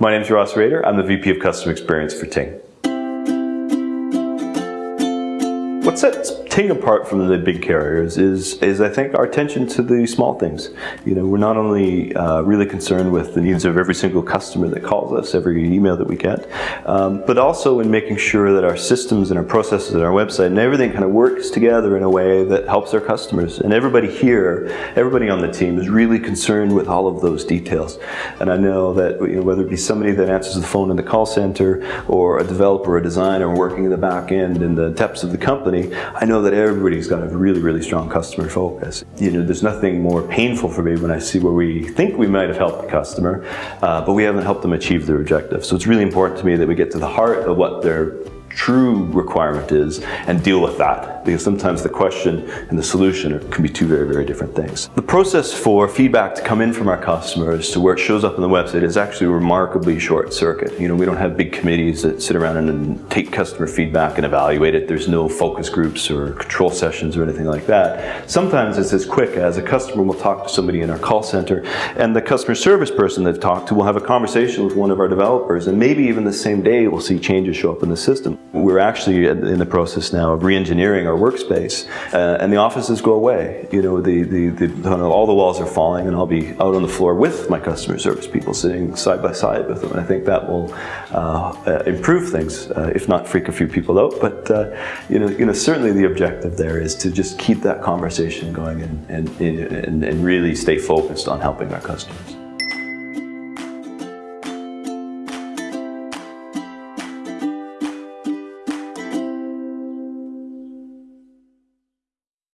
My name is Ross Rader. I'm the VP of Customer Experience for Ting. What sets Ting apart from the big carriers is, is I think our attention to the small things. You know, we're not only uh, really concerned with the needs of every single customer that calls us, every email that we get, um, but also in making sure that our systems and our processes and our website and everything kind of works together in a way that helps our customers. And everybody here, everybody on the team is really concerned with all of those details. And I know that you know, whether it be somebody that answers the phone in the call center or a developer, or a designer working in the back end in the depths of the company, I know that everybody's got a really, really strong customer focus. You know, there's nothing more painful for me when I see where we think we might have helped the customer, uh, but we haven't helped them achieve their objective. So it's really important to me that we get to the heart of what their true requirement is and deal with that because sometimes the question and the solution can be two very, very different things. The process for feedback to come in from our customers to where it shows up on the website is actually remarkably short circuit. You know, we don't have big committees that sit around and take customer feedback and evaluate it. There's no focus groups or control sessions or anything like that. Sometimes it's as quick as a customer will talk to somebody in our call center and the customer service person they've talked to will have a conversation with one of our developers and maybe even the same day we'll see changes show up in the system. We're actually in the process now of re-engineering our workspace, uh, and the offices go away. You know, the, the, the, all the walls are falling, and I'll be out on the floor with my customer service people, sitting side by side with them, and I think that will uh, uh, improve things, uh, if not freak a few people out. But uh, you know, you know, certainly the objective there is to just keep that conversation going and, and, and, and really stay focused on helping our customers.